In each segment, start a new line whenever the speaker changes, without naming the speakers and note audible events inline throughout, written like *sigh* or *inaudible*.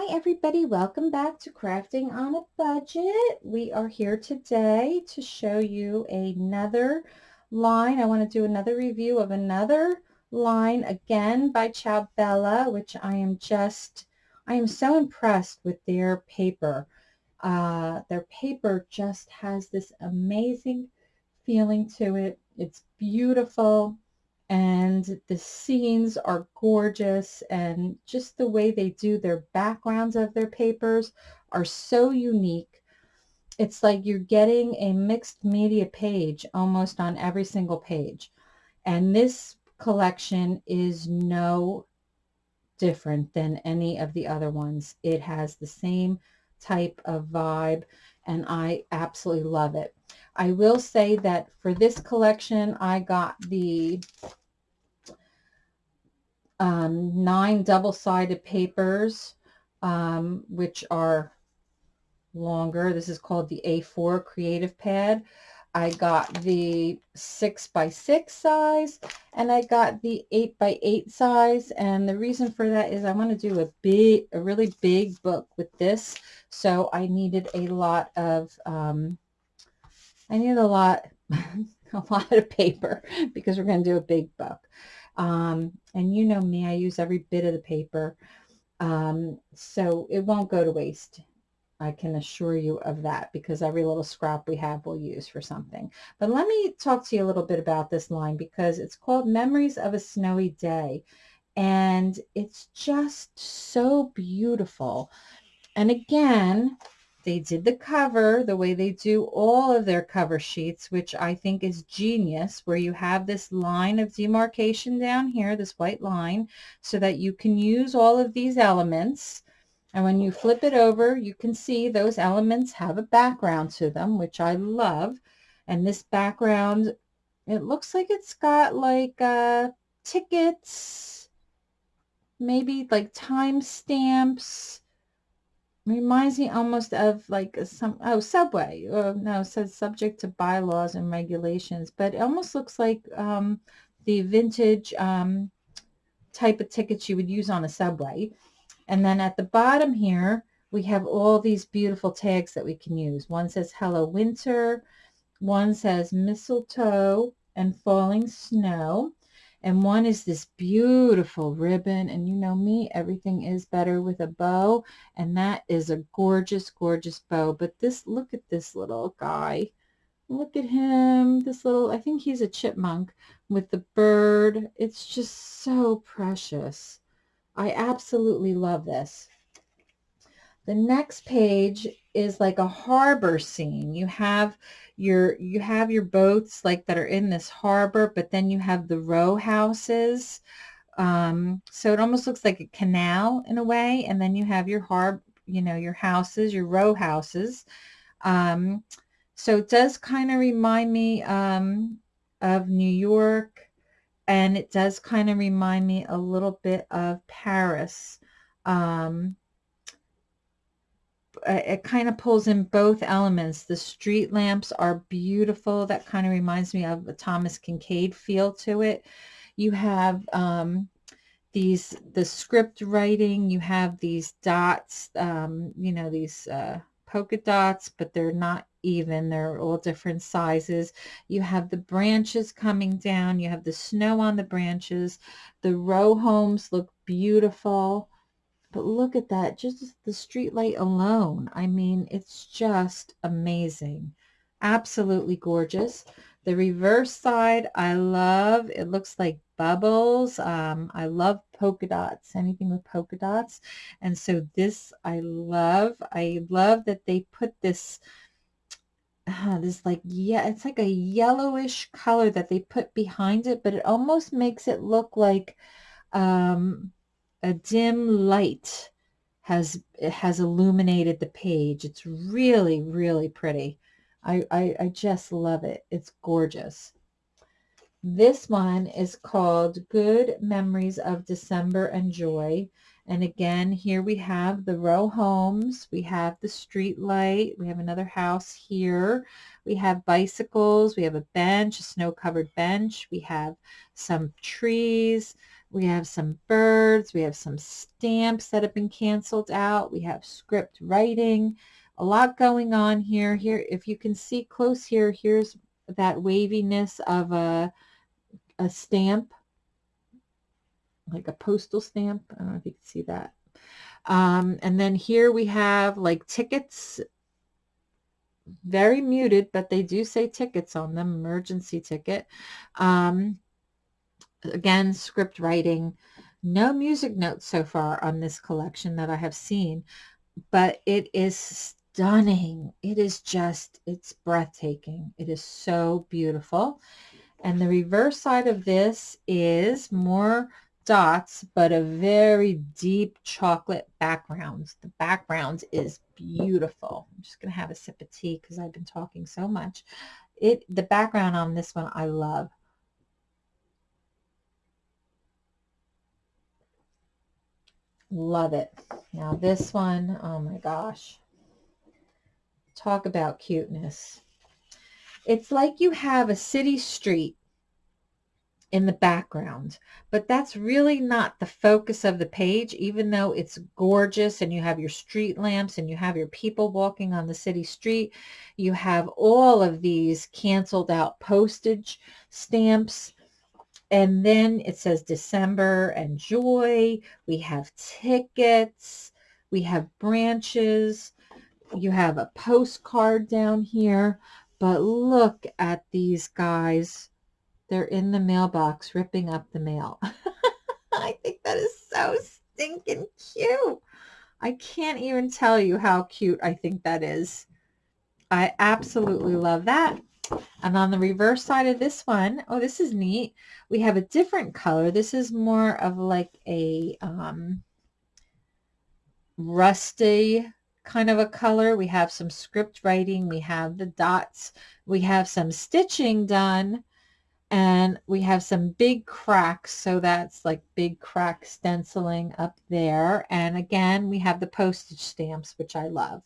Hi everybody, welcome back to Crafting on a Budget. We are here today to show you another line. I want to do another review of another line again by Ciao Bella, which I am just, I am so impressed with their paper. Uh, their paper just has this amazing feeling to it. It's beautiful and the scenes are gorgeous and just the way they do their backgrounds of their papers are so unique. It's like you're getting a mixed media page almost on every single page. And this collection is no different than any of the other ones. It has the same type of vibe and I absolutely love it. I will say that for this collection, I got the um, nine double-sided papers, um, which are longer. This is called the A4 Creative Pad. I got the 6 by 6 size and I got the 8 by 8 size and the reason for that is I want to do a big a really big book with this so I needed a lot of um, I needed a lot *laughs* a lot of paper *laughs* because we're going to do a big book um, and you know me, I use every bit of the paper. Um, so it won't go to waste. I can assure you of that because every little scrap we have we'll use for something. But let me talk to you a little bit about this line because it's called Memories of a Snowy Day. And it's just so beautiful. And again, they did the cover the way they do all of their cover sheets, which I think is genius, where you have this line of demarcation down here, this white line, so that you can use all of these elements. And when you flip it over, you can see those elements have a background to them, which I love. And this background, it looks like it's got like uh, tickets, maybe like time stamps, reminds me almost of like some oh subway oh no says subject to bylaws and regulations but it almost looks like um, the vintage um, type of tickets you would use on a subway. And then at the bottom here we have all these beautiful tags that we can use. One says hello winter. One says mistletoe and falling snow and one is this beautiful ribbon and you know me everything is better with a bow and that is a gorgeous gorgeous bow. But this look at this little guy. Look at him this little I think he's a chipmunk with the bird. It's just so precious. I absolutely love this. The next page is like a harbor scene. You have your you have your boats like that are in this harbor, but then you have the row houses. Um, so it almost looks like a canal in a way, and then you have your harb, you know, your houses, your row houses. Um, so it does kind of remind me um, of New York, and it does kind of remind me a little bit of Paris. Um, it kind of pulls in both elements. The street lamps are beautiful. That kind of reminds me of a Thomas Kinkade feel to it. You have um, these, the script writing, you have these dots, um, you know, these uh, polka dots, but they're not even. They're all different sizes. You have the branches coming down. You have the snow on the branches. The row homes look beautiful. But look at that, just the street light alone. I mean, it's just amazing. Absolutely gorgeous. The reverse side, I love. It looks like bubbles. Um, I love polka dots, anything with polka dots. And so this I love. I love that they put this, uh, this like, yeah, it's like a yellowish color that they put behind it, but it almost makes it look like, um, a dim light has has illuminated the page. It's really, really pretty. I, I, I just love it. It's gorgeous. This one is called Good Memories of December and Joy. And again, here we have the row homes. We have the street light. We have another house here. We have bicycles. We have a bench, a snow-covered bench. We have some trees. We have some birds. We have some stamps that have been canceled out. We have script writing. A lot going on here. Here, if you can see close here, here's that waviness of a, a stamp, like a postal stamp. I don't know if you can see that. Um, and then here we have like tickets, very muted, but they do say tickets on them, emergency ticket. Um, again, script writing. No music notes so far on this collection that I have seen, but it is stunning. It is just, it's breathtaking. It is so beautiful. And the reverse side of this is more dots, but a very deep chocolate background. The background is beautiful. I'm just going to have a sip of tea because I've been talking so much. It The background on this one I love. Love it. Now this one, oh my gosh. Talk about cuteness. It's like you have a city street in the background. But that's really not the focus of the page, even though it's gorgeous and you have your street lamps and you have your people walking on the city street. You have all of these canceled out postage stamps. And then it says December and joy. We have tickets. We have branches. You have a postcard down here. But look at these guys they're in the mailbox ripping up the mail. *laughs* I think that is so stinking cute. I can't even tell you how cute I think that is. I absolutely love that. And on the reverse side of this one, oh, this is neat. We have a different color. This is more of like a um, rusty kind of a color. We have some script writing. We have the dots. We have some stitching done and we have some big cracks so that's like big crack stenciling up there and again we have the postage stamps which I love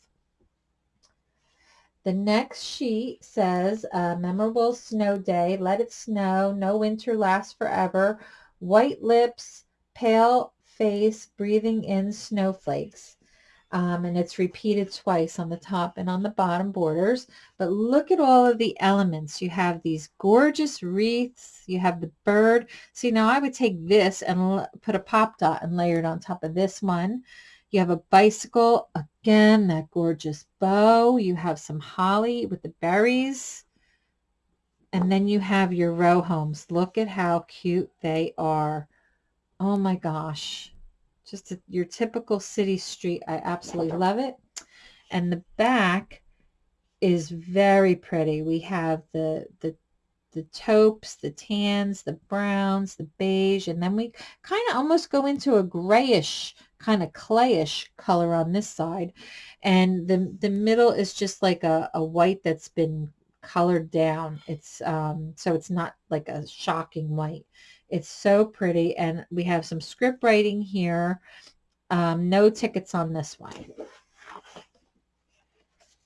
the next sheet says a memorable snow day let it snow no winter lasts forever white lips pale face breathing in snowflakes um, and it's repeated twice on the top and on the bottom borders. But look at all of the elements. You have these gorgeous wreaths. You have the bird. See, now I would take this and put a pop dot and layer it on top of this one. You have a bicycle. Again, that gorgeous bow. You have some holly with the berries. And then you have your row homes. Look at how cute they are. Oh my gosh just a, your typical city street. I absolutely love it. And the back is very pretty. We have the, the, the taupes, the tans, the browns, the beige, and then we kind of almost go into a grayish, kind of clayish color on this side. And the, the middle is just like a, a white that's been colored down. It's um, so it's not like a shocking white. It's so pretty. And we have some script writing here. Um, no tickets on this one.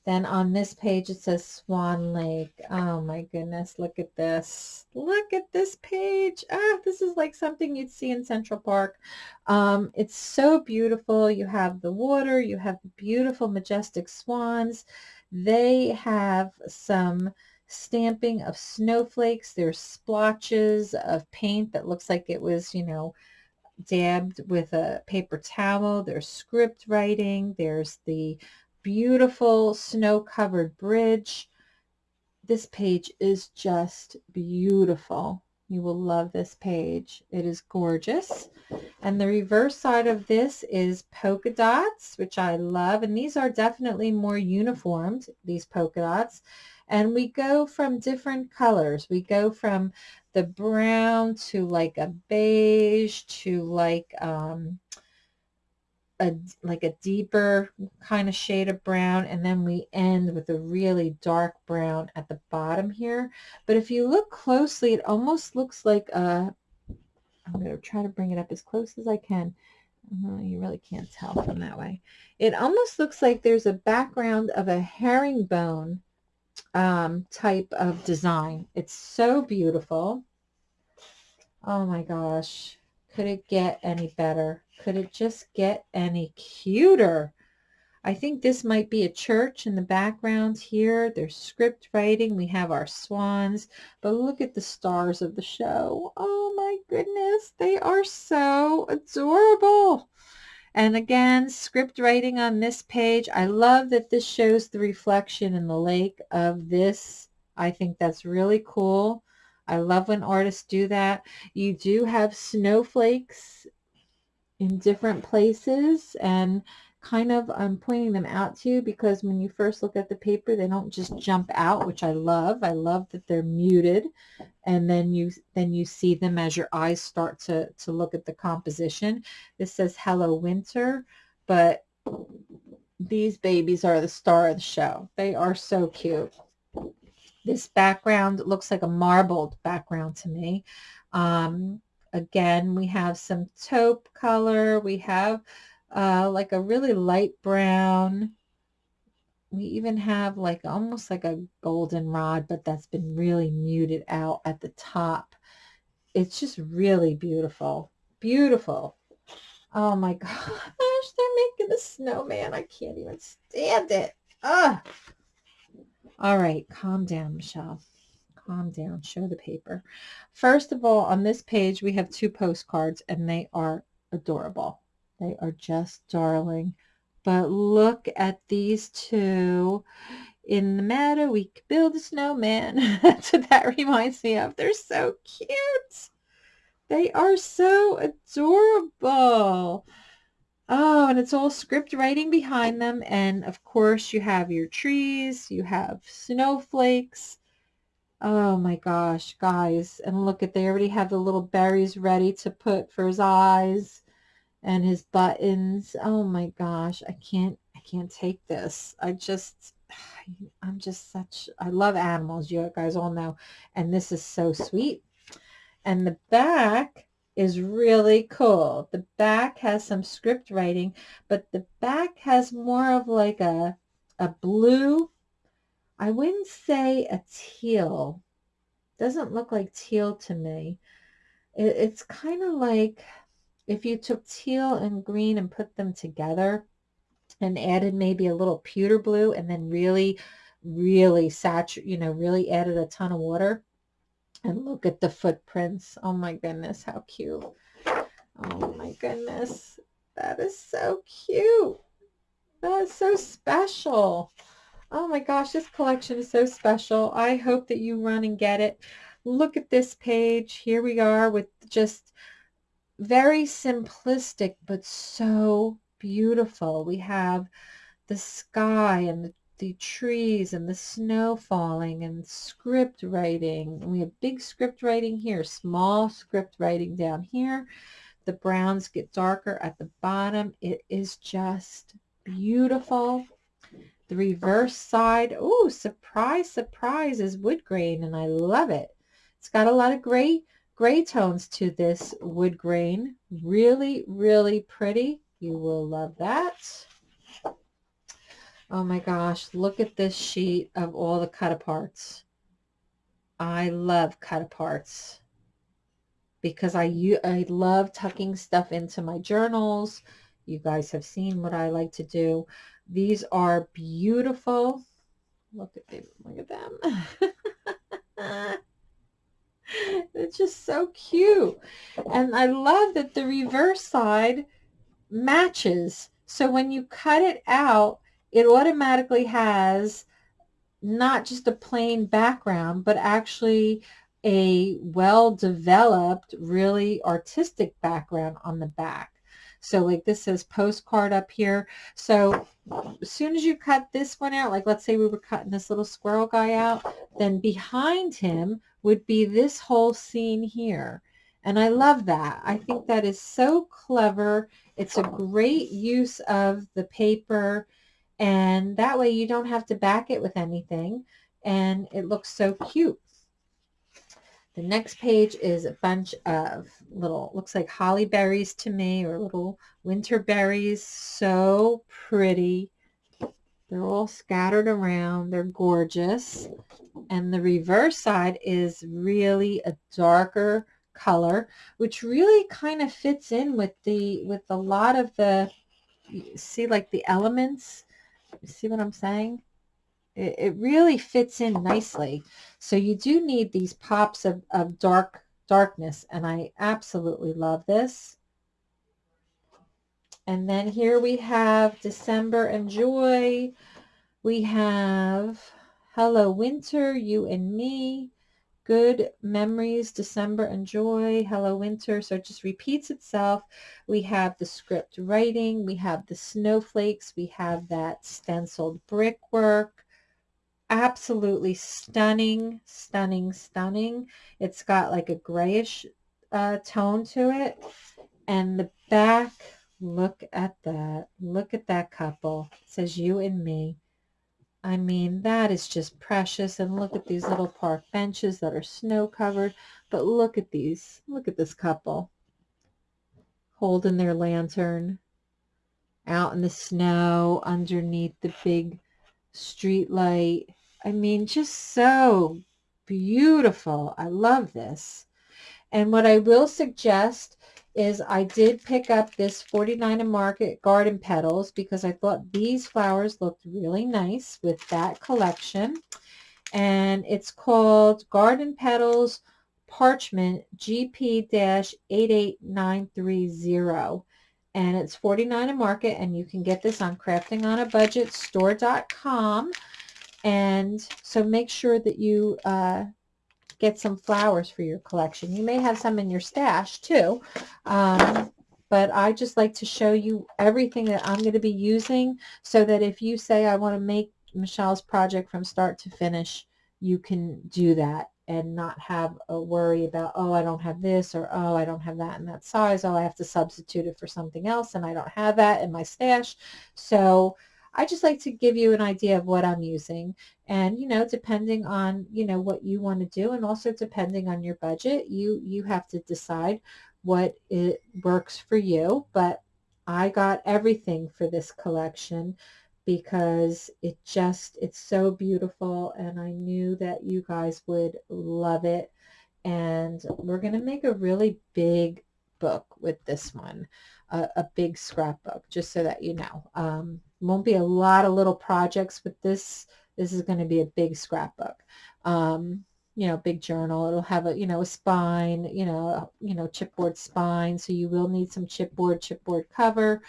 Then on this page, it says Swan Lake. Oh my goodness, look at this. Look at this page. Ah, this is like something you'd see in Central Park. Um, it's so beautiful. You have the water. You have beautiful, majestic swans. They have some stamping of snowflakes. There's splotches of paint that looks like it was, you know, dabbed with a paper towel. There's script writing. There's the beautiful snow-covered bridge. This page is just beautiful. You will love this page. It is gorgeous. And the reverse side of this is polka dots, which I love. And these are definitely more uniformed, these polka dots. And we go from different colors. We go from the brown to like a beige to like um, a like a deeper kind of shade of brown and then we end with a really dark brown at the bottom here. But if you look closely it almost looks like a I'm going to try to bring it up as close as I can. Uh, you really can't tell from that way. It almost looks like there's a background of a herringbone um, type of design. It's so beautiful. Oh my gosh Could it get any better? Could it just get any cuter? I think this might be a church in the background here. There's script writing. We have our swans. But look at the stars of the show. Oh my goodness. They are so adorable. And again, script writing on this page. I love that this shows the reflection in the lake of this. I think that's really cool. I love when artists do that. You do have snowflakes in different places and kind of I'm pointing them out to you because when you first look at the paper they don't just jump out which I love. I love that they're muted and then you then you see them as your eyes start to to look at the composition. This says hello winter but these babies are the star of the show. They are so cute this background looks like a marbled background to me um, again we have some taupe color we have uh, like a really light brown. We even have like almost like a goldenrod, but that's been really muted out at the top. It's just really beautiful. Beautiful. Oh my *laughs* gosh, they're making a snowman. I can't even stand it. Ah. All right, calm down, Michelle. Calm down. Show the paper. First of all, on this page, we have two postcards, and they are adorable. They are just darling. But look at these two. In the meadow, we could build a snowman. *laughs* That's what that reminds me of. They're so cute. They are so adorable. Oh, and it's all script writing behind them. And of course, you have your trees, you have snowflakes. Oh my gosh, guys. And look at, they already have the little berries ready to put for his eyes and his buttons. Oh my gosh, I can't, I can't take this. I just, *sighs* I'm just such, I love animals. You guys all know. And this is so sweet. And the back is really cool. The back has some script writing, but the back has more of like a, a blue, I wouldn't say a teal. Doesn't look like teal to me. It, it's kind of like, if you took teal and green and put them together and added maybe a little pewter blue and then really, really saturate, you know, really added a ton of water and look at the footprints. Oh my goodness, how cute. Oh my goodness. That is so cute. That is so special. Oh my gosh, this collection is so special. I hope that you run and get it. Look at this page. Here we are with just very simplistic, but so beautiful. We have the sky and the, the trees and the snow falling and script writing. we have big script writing here, small script writing down here. The browns get darker at the bottom. It is just beautiful. The reverse side, oh, surprise, surprise, is wood grain, and I love it. It's got a lot of gray gray tones to this wood grain. Really, really pretty. You will love that. Oh my gosh, look at this sheet of all the cut aparts. I love cut aparts because I, I love tucking stuff into my journals. You guys have seen what I like to do. These are beautiful. Look at them. Look at them. *laughs* it's just so cute. And I love that the reverse side matches. So when you cut it out, it automatically has not just a plain background, but actually a well-developed, really artistic background on the back. So like this says postcard up here. So as soon as you cut this one out, like let's say we were cutting this little squirrel guy out, then behind him would be this whole scene here. And I love that. I think that is so clever. It's a great use of the paper and that way you don't have to back it with anything and it looks so cute. The next page is a bunch of little, looks like holly berries to me or little winter berries. So pretty. They're all scattered around. They're gorgeous. And the reverse side is really a darker color, which really kind of fits in with the with a lot of the see like the elements. See what I'm saying? It, it really fits in nicely. So you do need these pops of, of dark darkness, and I absolutely love this. And then here we have December and Joy. We have Hello Winter, You and Me. Good Memories, December and Joy, Hello Winter. So it just repeats itself. We have the script writing. We have the snowflakes. We have that stenciled brickwork. Absolutely stunning, stunning, stunning. It's got like a grayish uh, tone to it. And the back, look at that. Look at that couple. It says you and me. I mean, that is just precious. And look at these little park benches that are snow covered. But look at these. Look at this couple holding their lantern out in the snow underneath the big street light. I mean, just so beautiful. I love this. And what I will suggest is I did pick up this 49 and Market Garden Petals because I thought these flowers looked really nice with that collection. And it's called Garden Petals Parchment GP-88930. And it's 49 and Market, and you can get this on craftingonabudgetstore.com. And so make sure that you uh, get some flowers for your collection. You may have some in your stash too, um, but I just like to show you everything that I'm going to be using so that if you say I want to make Michelle's project from start to finish, you can do that and not have a worry about, oh, I don't have this or, oh, I don't have that in that size. Oh, I have to substitute it for something else and I don't have that in my stash. So I just like to give you an idea of what I'm using and you know depending on you know what you want to do and also depending on your budget you you have to decide what it works for you. But I got everything for this collection because it just it's so beautiful and I knew that you guys would love it. And we're going to make a really big book with this one a, a big scrapbook just so that you know. Um, won't be a lot of little projects with this. This is going to be a big scrapbook. Um, you know, big journal. It'll have a, you know, a spine, you know, you know, chipboard spine. So you will need some chipboard, chipboard cover.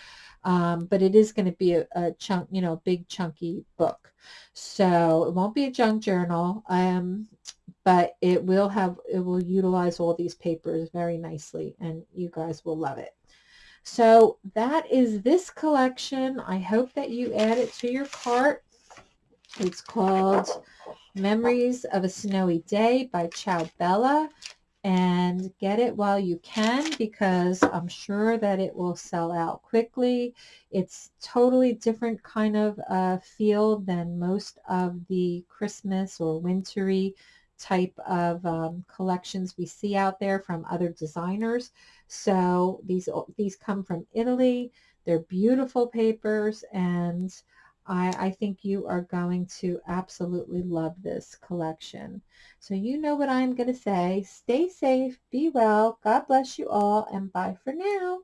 Um, but it is going to be a, a, chunk, you know, big chunky book. So it won't be a junk journal. Um, but it will have, it will utilize all these papers very nicely and you guys will love it. So that is this collection. I hope that you add it to your cart. It's called Memories of a Snowy Day by Ciao Bella. And get it while you can because I'm sure that it will sell out quickly. It's totally different kind of uh, feel than most of the Christmas or wintry type of um, collections we see out there from other designers. So these, these come from Italy. They're beautiful papers and I, I, think you are going to absolutely love this collection. So you know what I'm going to say. Stay safe, be well, God bless you all, and bye for now.